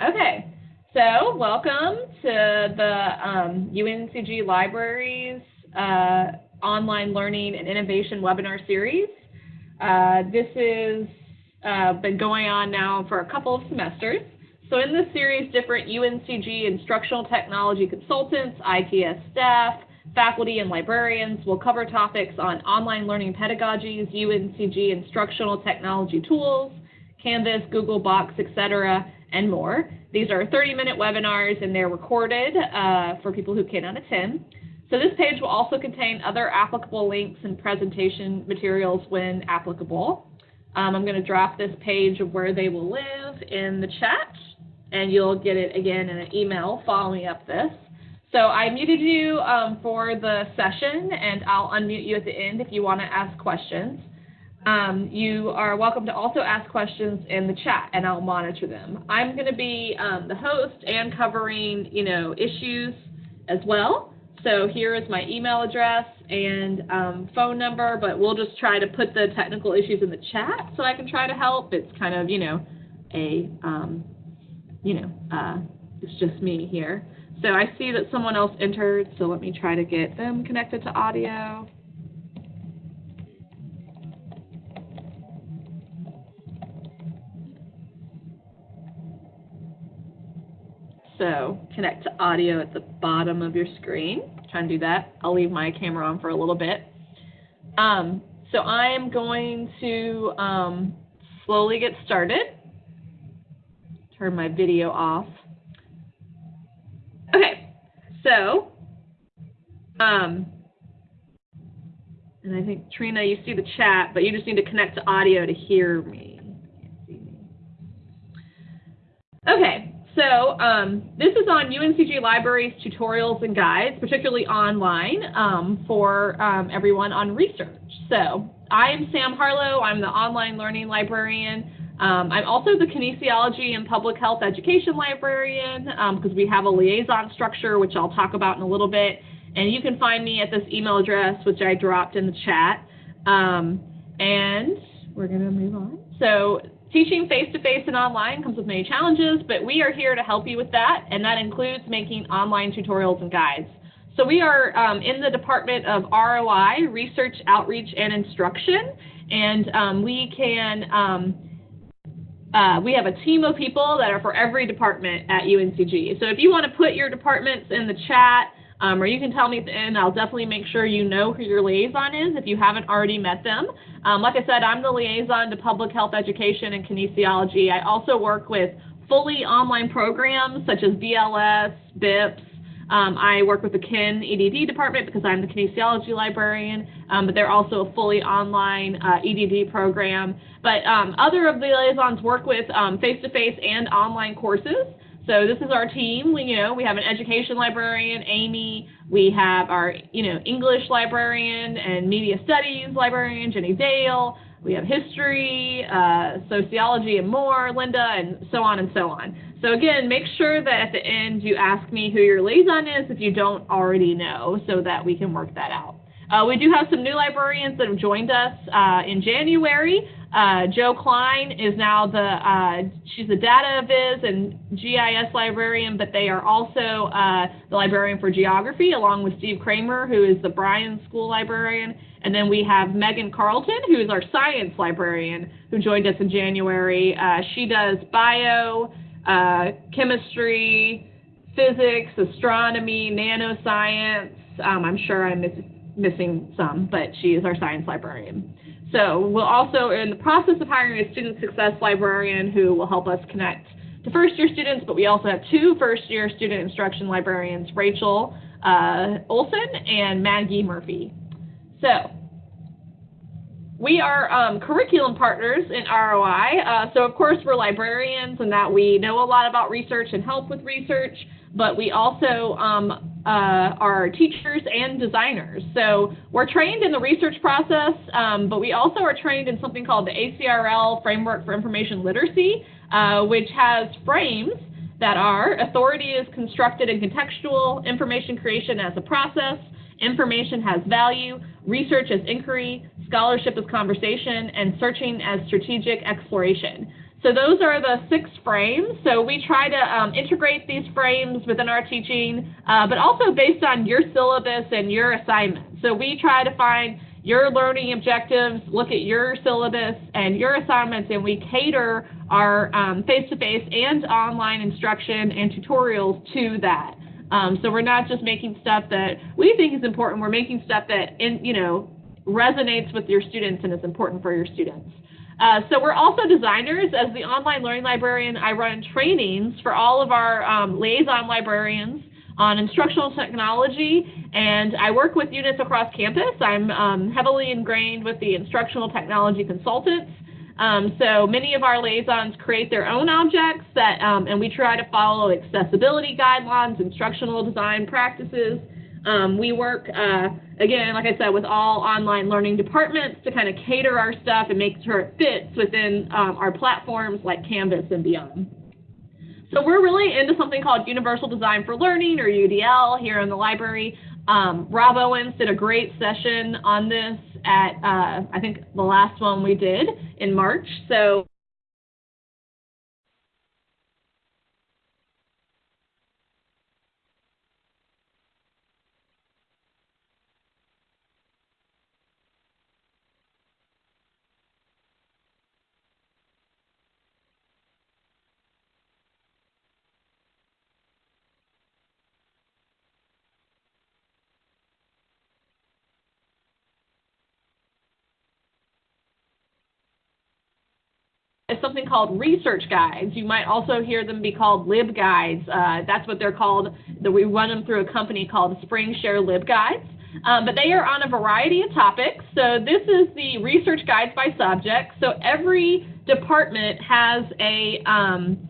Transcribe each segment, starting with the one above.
Okay, so welcome to the um, UNCG Libraries uh, Online Learning and Innovation Webinar Series. Uh, this has uh, been going on now for a couple of semesters. So in this series, different UNCG instructional technology consultants, ITS staff, faculty, and librarians will cover topics on online learning pedagogies, UNCG instructional technology tools, Canvas, Google Box, etc., and more. These are 30-minute webinars, and they're recorded uh, for people who cannot attend. So this page will also contain other applicable links and presentation materials when applicable. Um, I'm going to drop this page of where they will live in the chat, and you'll get it again in an email following up this. So I muted you um, for the session, and I'll unmute you at the end if you want to ask questions. Um, you are welcome to also ask questions in the chat, and I'll monitor them. I'm going to be um, the host and covering, you know, issues as well. So here is my email address and um, phone number, but we'll just try to put the technical issues in the chat so I can try to help. It's kind of, you know, a, um, you know, uh, it's just me here. So I see that someone else entered, so let me try to get them connected to audio. So connect to audio at the bottom of your screen. Try and do that. I'll leave my camera on for a little bit. Um, so I am going to um, slowly get started. Turn my video off. Okay, so, um, and I think Trina, you see the chat, but you just need to connect to audio to hear me. Okay, so um, this is on UNCG Libraries tutorials and guides, particularly online um, for um, everyone on research. So I am Sam Harlow. I'm the online learning librarian. Um, I'm also the kinesiology and public health education librarian because um, we have a liaison structure, which I'll talk about in a little bit. And you can find me at this email address, which I dropped in the chat. Um, and we're going to move on. So Teaching face-to-face -face and online comes with many challenges, but we are here to help you with that, and that includes making online tutorials and guides. So we are um, in the Department of ROI, Research, Outreach, and Instruction, and um, we can, um, uh, we have a team of people that are for every department at UNCG. So if you want to put your departments in the chat, um, or you can tell me end. I'll definitely make sure you know who your liaison is if you haven't already met them. Um, like I said, I'm the liaison to public health education and kinesiology. I also work with fully online programs such as VLS, BIPS. Um, I work with the KIN EDD department because I'm the kinesiology librarian, um, but they're also a fully online uh, EDD program. But um, other of the liaisons work with um, face-to-face -face and online courses. So this is our team. We, you know, we have an education librarian, Amy. We have our, you know, English librarian and media studies librarian, Jenny Dale. We have history, uh, sociology, and more, Linda, and so on and so on. So again, make sure that at the end you ask me who your liaison is if you don't already know, so that we can work that out. Uh, we do have some new librarians that have joined us uh, in January. Uh, Joe Klein is now the, uh, she's the data viz and GIS librarian, but they are also uh, the librarian for geography, along with Steve Cramer, who is the Bryan School librarian. And then we have Megan Carlton, who is our science librarian, who joined us in January. Uh, she does bio, uh, chemistry, physics, astronomy, nanoscience. Um, I'm sure I'm miss missing some, but she is our science librarian. So we'll also in the process of hiring a student success librarian who will help us connect to first year students, but we also have two first year student instruction librarians, Rachel uh, Olson and Maggie Murphy. So we are um, curriculum partners in ROI. Uh, so of course we're librarians and that we know a lot about research and help with research, but we also um, uh, are teachers and designers. So we're trained in the research process, um, but we also are trained in something called the ACRL Framework for Information Literacy, uh, which has frames that are authority is constructed and contextual, information creation as a process, information has value, research as inquiry, scholarship as conversation, and searching as strategic exploration. So those are the six frames. So we try to um, integrate these frames within our teaching, uh, but also based on your syllabus and your assignment. So we try to find your learning objectives, look at your syllabus and your assignments, and we cater our um, face-to-face -face and online instruction and tutorials to that. Um, so we're not just making stuff that we think is important, we're making stuff that, in, you know, resonates with your students and is important for your students. Uh, so we're also designers. As the online learning librarian, I run trainings for all of our um, liaison librarians on instructional technology, and I work with units across campus. I'm um, heavily ingrained with the instructional technology consultants. Um, so many of our liaisons create their own objects that, um, and we try to follow accessibility guidelines, instructional design practices. Um, we work, uh, again, like I said, with all online learning departments to kind of cater our stuff and make sure it fits within um, our platforms like Canvas and beyond. So we're really into something called Universal Design for Learning, or UDL, here in the library. Um, Rob Owens did a great session on this at, uh, I think, the last one we did in March. So is something called research guides. You might also hear them be called LibGuides. Uh, that's what they're called. That we run them through a company called SpringShare LibGuides. Um, but they are on a variety of topics. So this is the research guides by subject. So every department has a um,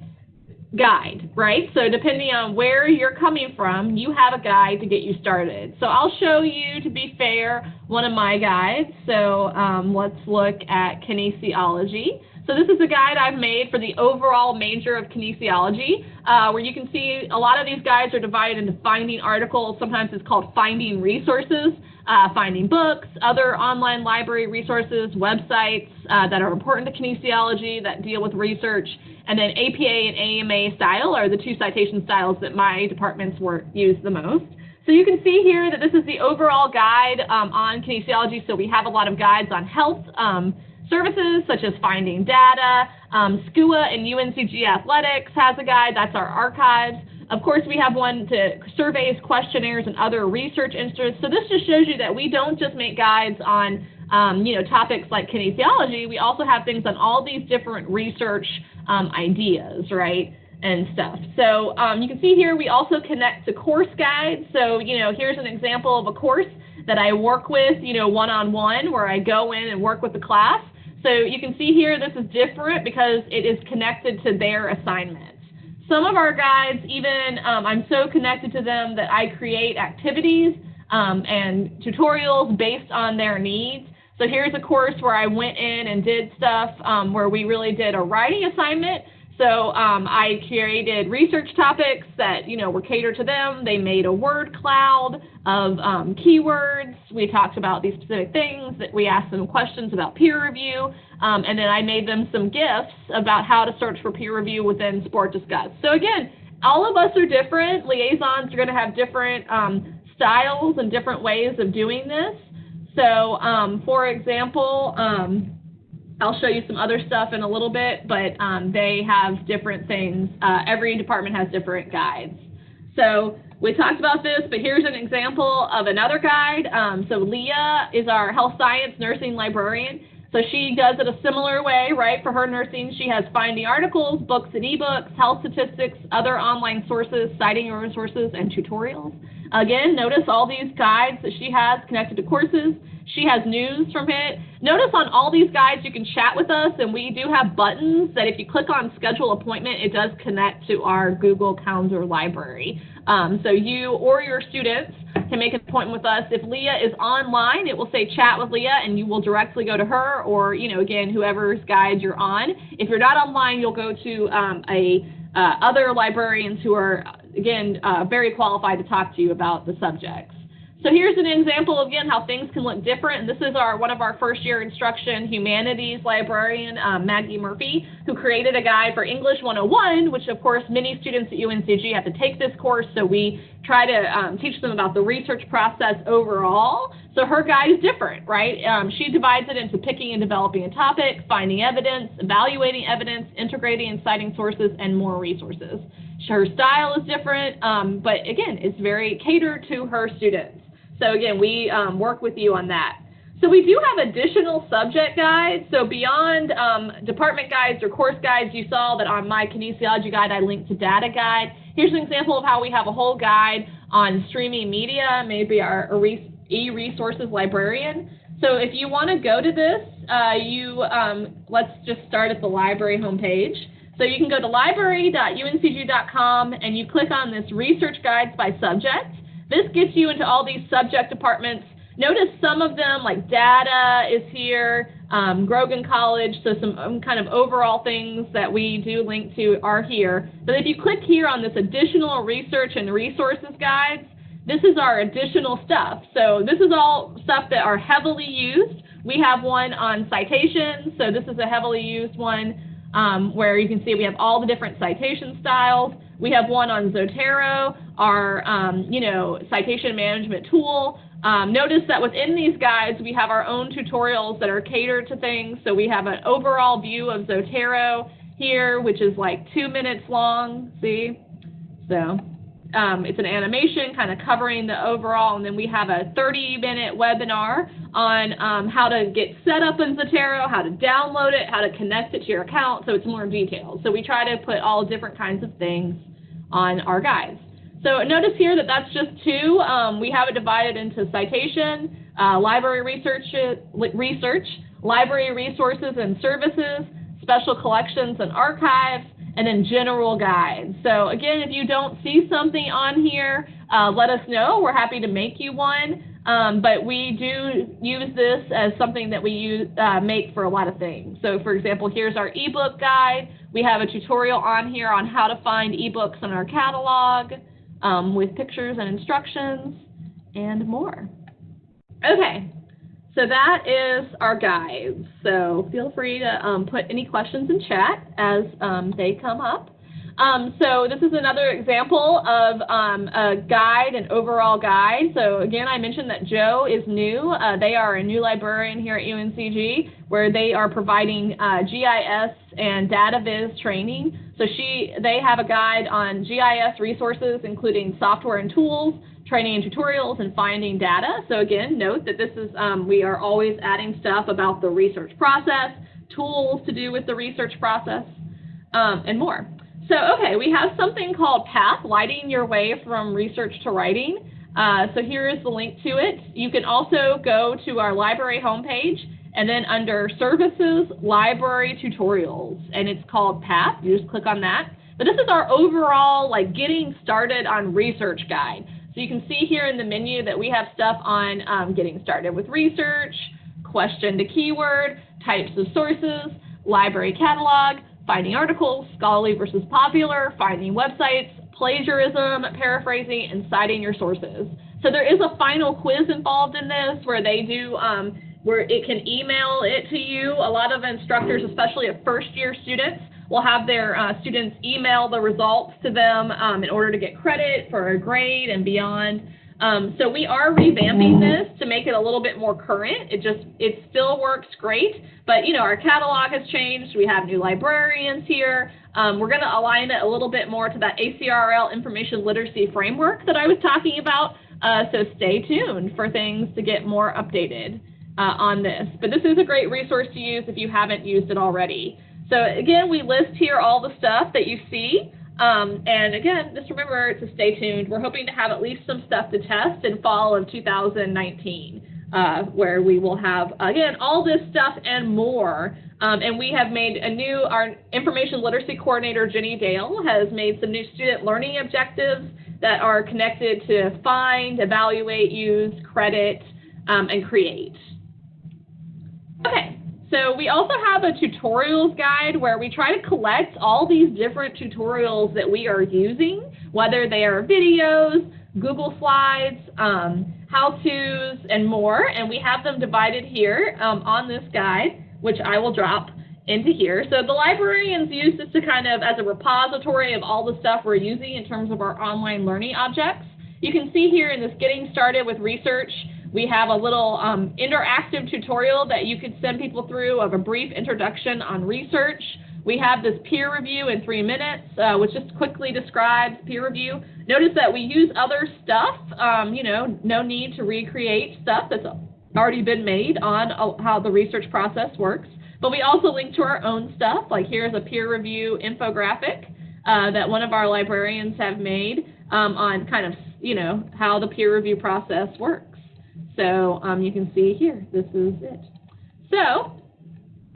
guide, right? So depending on where you're coming from, you have a guide to get you started. So I'll show you, to be fair, one of my guides. So um, let's look at kinesiology. So this is a guide I've made for the overall major of kinesiology, uh, where you can see a lot of these guides are divided into finding articles. Sometimes it's called finding resources, uh, finding books, other online library resources, websites uh, that are important to kinesiology that deal with research, and then APA and AMA style are the two citation styles that my departments were use the most. So you can see here that this is the overall guide um, on kinesiology. So we have a lot of guides on health, um, services such as finding data. Um, SCUA and UNCG Athletics has a guide. That's our archives. Of course, we have one to surveys, questionnaires, and other research instruments. So this just shows you that we don't just make guides on um, you know, topics like kinesiology. We also have things on all these different research um, ideas, right? and stuff. So um, you can see here we also connect to course guides. So, you know, here's an example of a course that I work with, you know, one-on-one -on -one, where I go in and work with the class. So you can see here this is different because it is connected to their assignments. Some of our guides, even um, I'm so connected to them that I create activities um, and tutorials based on their needs. So here's a course where I went in and did stuff um, where we really did a writing assignment so um, I created research topics that, you know, were catered to them. They made a word cloud of um, keywords. We talked about these specific things. That we asked them questions about peer review. Um, and then I made them some gifts about how to search for peer review within SPORTDiscus. So again, all of us are different. Liaisons are going to have different um, styles and different ways of doing this. So um, for example, um, I'll show you some other stuff in a little bit, but um, they have different things. Uh, every department has different guides. So we talked about this, but here's an example of another guide. Um, so Leah is our health science nursing librarian. So she does it a similar way, right? For her nursing, she has finding articles, books and ebooks, health statistics, other online sources, citing your resources, and tutorials. Again, notice all these guides that she has connected to courses. She has news from it. Notice on all these guides you can chat with us, and we do have buttons that if you click on schedule appointment, it does connect to our Google Calendar library. Um, so you or your students can make an appointment with us. If Leah is online, it will say chat with Leah, and you will directly go to her or, you know, again, whoever's guide you're on. If you're not online, you'll go to um, a uh, other librarians who are, again, uh, very qualified to talk to you about the subjects. So here's an example again how things can look different. This is our one of our first year instruction humanities librarian, um, Maggie Murphy, who created a guide for English 101, which of course many students at UNCG have to take this course. So we try to um, teach them about the research process overall. So her guide is different, right? Um, she divides it into picking and developing a topic, finding evidence, evaluating evidence, integrating and citing sources, and more resources. Her style is different, um, but again, it's very catered to her students. So again, we um, work with you on that. So we do have additional subject guides. So beyond um, department guides or course guides, you saw that on my kinesiology guide, I linked to data guide. Here's an example of how we have a whole guide on streaming media, maybe our e-resources librarian. So if you want to go to this, uh, you um, let's just start at the library homepage. So you can go to library.uncg.com and you click on this research guides by subject. This gets you into all these subject departments. Notice some of them, like data is here, um, Grogan College, so some um, kind of overall things that we do link to are here. But if you click here on this additional research and resources guides, this is our additional stuff. So this is all stuff that are heavily used. We have one on citations, so this is a heavily used one um, where you can see we have all the different citation styles. We have one on Zotero, our um, you know citation management tool. Um, notice that within these guides, we have our own tutorials that are catered to things. So we have an overall view of Zotero here, which is like two minutes long, see? So um, it's an animation kind of covering the overall, and then we have a 30-minute webinar on um, how to get set up in Zotero, how to download it, how to connect it to your account, so it's more detailed. So we try to put all different kinds of things on our guides. So notice here that that's just two. Um, we have it divided into citation, uh, library research, research, library resources and services, special collections and archives, and then general guides. So again, if you don't see something on here, uh, let us know. We're happy to make you one. Um, but we do use this as something that we use, uh, make for a lot of things. So for example, here's our ebook guide. We have a tutorial on here on how to find ebooks in our catalog um, with pictures and instructions and more. Okay, so that is our guides. So feel free to um, put any questions in chat as um, they come up. Um, so this is another example of um, a guide, an overall guide. So again, I mentioned that Joe is new. Uh, they are a new librarian here at UNCG where they are providing uh, GIS and data viz training. So she, they have a guide on GIS resources, including software and tools, training and tutorials, and finding data. So again, note that this is, um, we are always adding stuff about the research process, tools to do with the research process, um, and more. So, okay, we have something called PATH, Lighting Your Way from Research to Writing. Uh, so here is the link to it. You can also go to our library homepage and then under Services, Library Tutorials, and it's called PATH. You just click on that. But this is our overall like getting started on research guide. So you can see here in the menu that we have stuff on um, getting started with research, question to keyword, types of sources, library catalog, finding articles, scholarly versus popular, finding websites, plagiarism, paraphrasing, and citing your sources. So there is a final quiz involved in this where they do, um, where it can email it to you. A lot of instructors, especially at first year students, will have their uh, students email the results to them um, in order to get credit for a grade and beyond. Um, so we are revamping this to make it a little bit more current. It just, it still works great, but you know, our catalog has changed. We have new librarians here. Um, we're going to align it a little bit more to that ACRL information literacy framework that I was talking about. Uh, so stay tuned for things to get more updated uh, on this. But this is a great resource to use if you haven't used it already. So again, we list here all the stuff that you see. Um, and again, just remember to stay tuned. We're hoping to have at least some stuff to test in fall of 2019, uh, where we will have, again, all this stuff and more. Um, and we have made a new, our information literacy coordinator, Jenny Dale, has made some new student learning objectives that are connected to find, evaluate, use, credit, um, and create. Okay, so we also have a tutorials guide where we try to collect all these different tutorials that we are using, whether they are videos, Google Slides, um, how-tos, and more. And we have them divided here um, on this guide, which I will drop into here. So the librarians use this to kind of as a repository of all the stuff we're using in terms of our online learning objects. You can see here in this Getting Started with Research, we have a little um, interactive tutorial that you could send people through of a brief introduction on research. We have this peer review in three minutes, uh, which just quickly describes peer review. Notice that we use other stuff, um, you know, no need to recreate stuff that's already been made on how the research process works. But we also link to our own stuff, like here's a peer review infographic uh, that one of our librarians have made um, on kind of, you know, how the peer review process works. So um, you can see here, this is it. So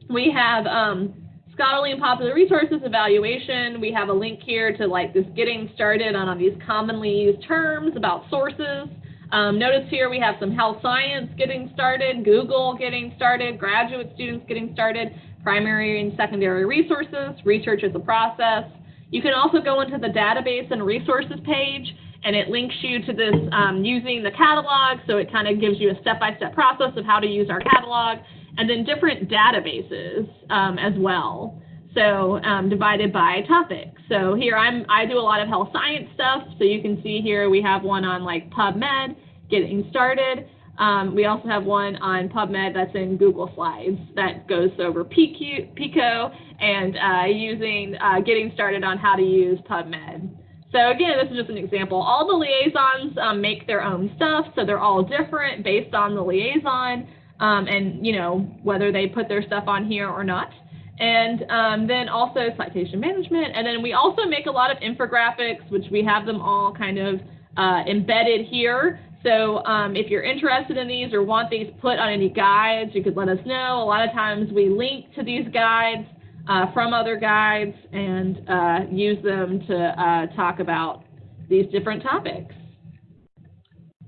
we have um, scholarly and popular resources evaluation. We have a link here to like this getting started on, on these commonly used terms about sources. Um, notice here we have some health science getting started, Google getting started, graduate students getting started, primary and secondary resources, research is a process. You can also go into the database and resources page and it links you to this um, using the catalog, so it kind of gives you a step-by-step -step process of how to use our catalog, and then different databases um, as well. So um, divided by topic. So here I'm I do a lot of health science stuff. So you can see here we have one on like PubMed, getting started. Um, we also have one on PubMed that's in Google Slides that goes over PQ, Pico and uh, using uh, getting started on how to use PubMed. So again, this is just an example. All the liaisons um, make their own stuff, so they're all different based on the liaison um, and you know whether they put their stuff on here or not. And um, then also citation management, and then we also make a lot of infographics, which we have them all kind of uh, embedded here. So um, if you're interested in these or want these put on any guides, you could let us know. A lot of times we link to these guides uh, from other guides and uh, use them to uh, talk about these different topics.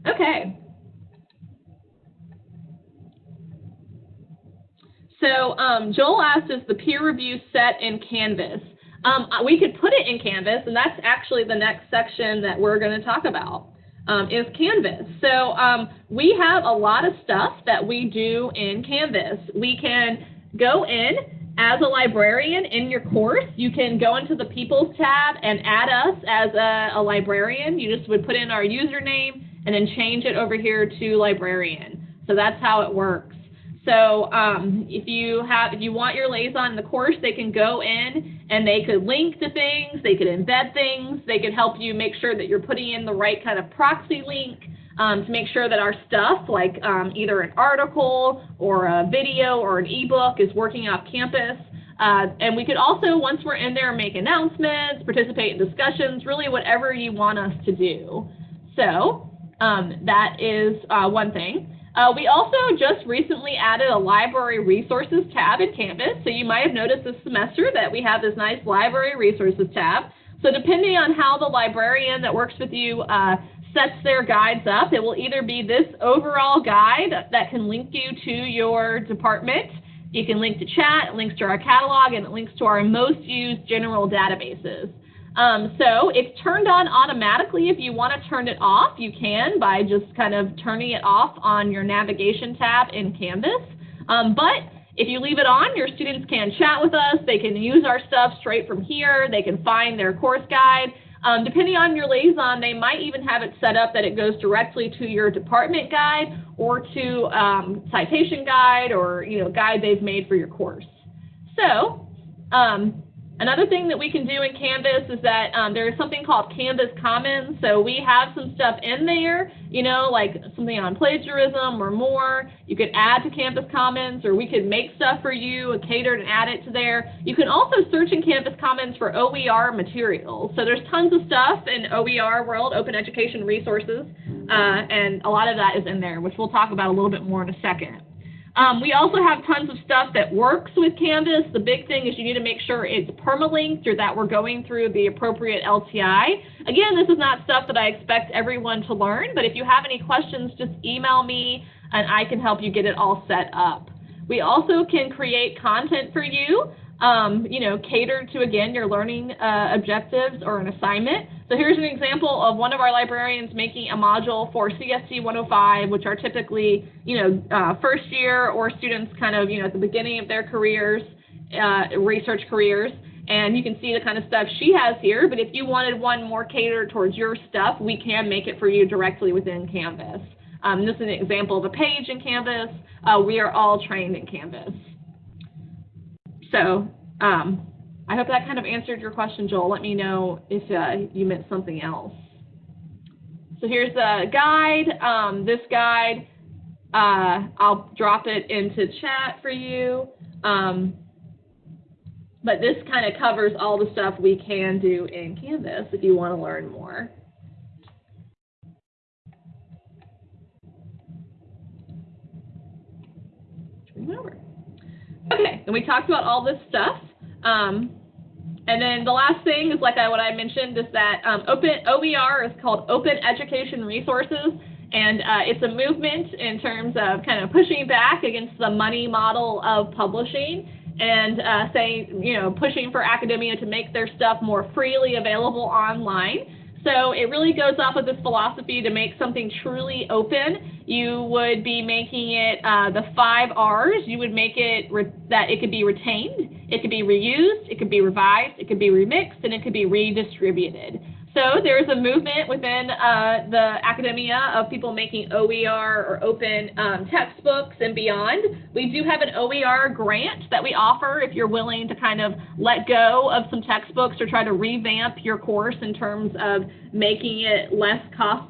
Okay. So um, Joel asked, is the peer review set in Canvas? Um, we could put it in Canvas, and that's actually the next section that we're going to talk about. Um, is Canvas. So um, we have a lot of stuff that we do in Canvas. We can go in as a librarian in your course, you can go into the People's tab and add us as a, a, librarian. You just would put in our username and then change it over here to librarian. So that's how it works. So um, if you have, if you want your liaison in the course, they can go in and they could link to things, they could embed things, they could help you make sure that you're putting in the right kind of proxy link um, to make sure that our stuff, like um, either an article or a video or an ebook, is working off campus. Uh, and we could also, once we're in there, make announcements, participate in discussions, really whatever you want us to do. So um, that is uh, one thing. Uh, we also just recently added a library resources tab in Canvas. So you might have noticed this semester that we have this nice library resources tab. So depending on how the librarian that works with you uh, sets their guides up. It will either be this overall guide that can link you to your department. You can link to chat, it links to our catalog, and it links to our most used general databases. Um, so it's turned on automatically. If you want to turn it off, you can by just kind of turning it off on your navigation tab in Canvas. Um, but if you leave it on, your students can chat with us. They can use our stuff straight from here. They can find their course guide. Um, depending on your liaison, they might even have it set up that it goes directly to your department guide or to um, citation guide or you know guide they've made for your course. So um, Another thing that we can do in Canvas is that um, there is something called Canvas Commons. So we have some stuff in there, you know, like something on plagiarism or more. You could add to Canvas Commons, or we could make stuff for you, and cater and add it to there. You can also search in Canvas Commons for OER materials. So there's tons of stuff in OER world, Open Education Resources, uh, and a lot of that is in there, which we'll talk about a little bit more in a second. Um, we also have tons of stuff that works with Canvas. The big thing is you need to make sure it's permalinked or that we're going through the appropriate LTI. Again, this is not stuff that I expect everyone to learn, but if you have any questions, just email me and I can help you get it all set up. We also can create content for you. Um, you know, cater to, again, your learning uh, objectives or an assignment. So here's an example of one of our librarians making a module for CSC 105, which are typically, you know, uh, first year or students kind of, you know, at the beginning of their careers, uh, research careers. And you can see the kind of stuff she has here, but if you wanted one more catered towards your stuff, we can make it for you directly within Canvas. Um, this is an example of a page in Canvas. Uh, we are all trained in Canvas. So um, I hope that kind of answered your question, Joel. Let me know if uh, you meant something else. So here's the guide. Um, this guide, uh, I'll drop it into chat for you. Um, but this kind of covers all the stuff we can do in Canvas if you want to learn more. Over. Okay, and we talked about all this stuff. Um, and then the last thing is like I, what I mentioned is that um, open OER is called Open Education Resources, and uh, it's a movement in terms of kind of pushing back against the money model of publishing and uh, saying, you know, pushing for academia to make their stuff more freely available online. So it really goes off of this philosophy to make something truly open. You would be making it uh, the five R's. You would make it that it could be retained, it could be reused, it could be revised, it could be remixed, and it could be redistributed. So there's a movement within uh, the academia of people making OER or open um, textbooks and beyond. We do have an OER grant that we offer if you're willing to kind of let go of some textbooks or try to revamp your course in terms of making it less cost,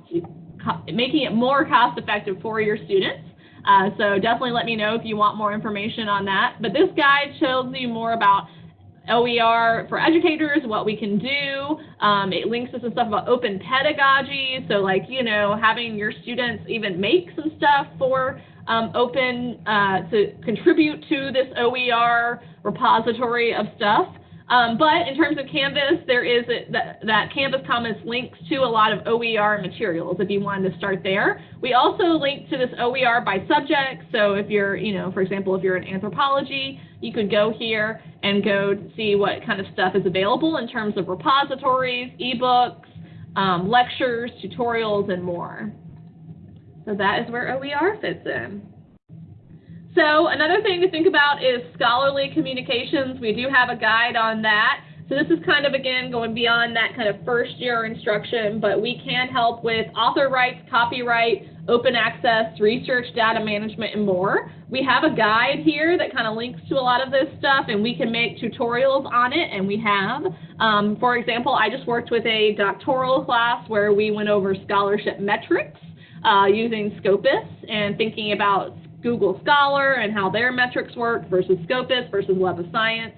making it more cost effective for your students. Uh, so definitely let me know if you want more information on that. But this guide shows you more about OER for educators, what we can do. Um, it links to some stuff about open pedagogy, so like, you know, having your students even make some stuff for um, open uh, to contribute to this OER repository of stuff. Um, but in terms of Canvas, there is a, that, that, Canvas Commons links to a lot of OER materials if you wanted to start there. We also link to this OER by subject. So if you're, you know, for example, if you're in anthropology, you could go here and go see what kind of stuff is available in terms of repositories, ebooks, um, lectures, tutorials, and more. So that is where OER fits in. So another thing to think about is scholarly communications. We do have a guide on that. So this is kind of, again, going beyond that kind of first year instruction, but we can help with author rights, copyright, open access, research, data management, and more. We have a guide here that kind of links to a lot of this stuff, and we can make tutorials on it, and we have. Um, for example, I just worked with a doctoral class where we went over scholarship metrics uh, using Scopus and thinking about Google Scholar and how their metrics work versus Scopus versus Web of Science.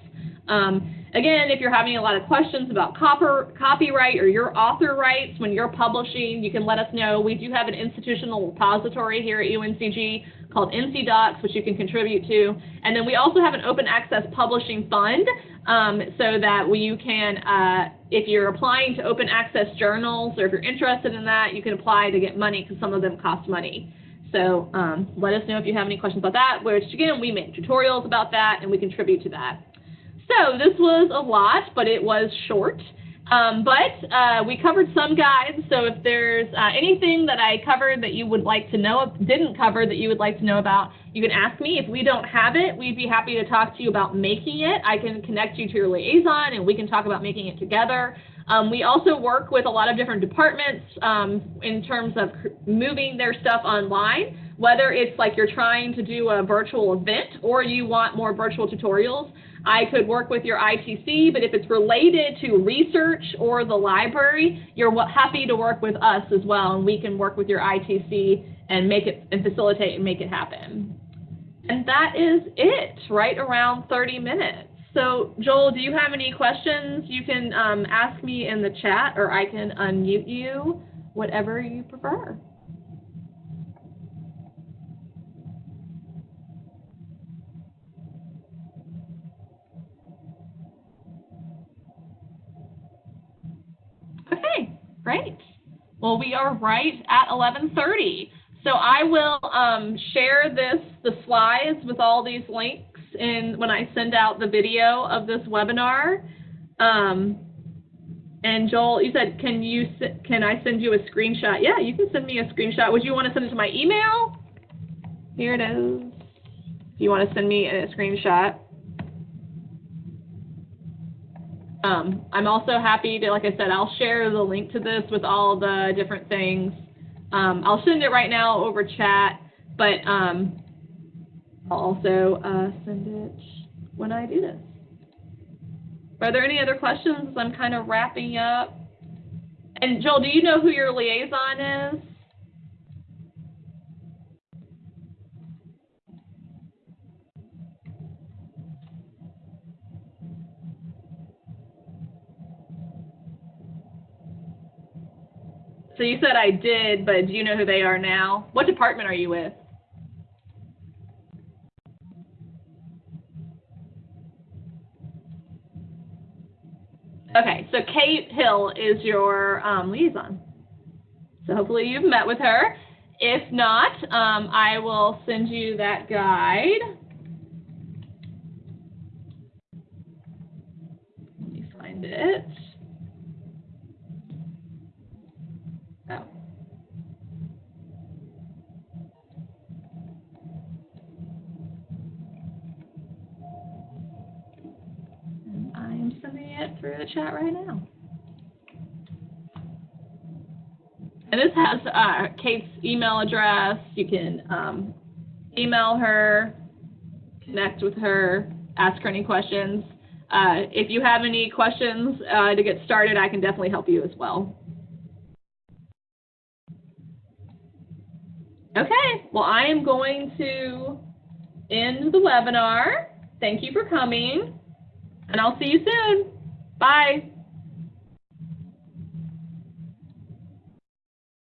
Um, again, if you're having a lot of questions about copper, copyright or your author rights when you're publishing, you can let us know. We do have an institutional repository here at UNCG called NC DOCKS, which you can contribute to. And then we also have an open access publishing fund um, so that you can, uh, if you're applying to open access journals or if you're interested in that, you can apply to get money because some of them cost money. So um, let us know if you have any questions about that, which again, we make tutorials about that and we contribute to that. So this was a lot, but it was short. Um, but uh, we covered some guides, so if there's uh, anything that I covered that you would like to know, didn't cover that you would like to know about, you can ask me. If we don't have it, we'd be happy to talk to you about making it. I can connect you to your liaison and we can talk about making it together. Um, we also work with a lot of different departments um, in terms of moving their stuff online, whether it's like you're trying to do a virtual event or you want more virtual tutorials. I could work with your ITC, but if it's related to research or the library, you're happy to work with us as well, and we can work with your ITC and make it and facilitate and make it happen. And that is it, right around 30 minutes. So, Joel, do you have any questions? You can um, ask me in the chat or I can unmute you, whatever you prefer. Okay, great. Well, we are right at 1130. So I will um, share this, the slides with all these links in when I send out the video of this webinar. Um, and Joel, you said, can you can I send you a screenshot? Yeah, you can send me a screenshot. Would you want to send it to my email? Here it is. You want to send me a screenshot. Um, I'm also happy to, like I said, I'll share the link to this with all the different things. Um, I'll send it right now over chat, but um, I'll also uh, send it when I do this. Are there any other questions? I'm kind of wrapping up. And Joel, do you know who your liaison is? So you said I did, but do you know who they are now? What department are you with? Okay, so Kate Hill is your um, liaison. So hopefully you've met with her. If not, um, I will send you that guide. Let me find it. Oh. And I'm sending chat right now. And this has uh, Kate's email address. You can um, email her, connect with her, ask her any questions. Uh, if you have any questions uh, to get started, I can definitely help you as well. Okay, well, I am going to end the webinar. Thank you for coming, and I'll see you soon. Bye.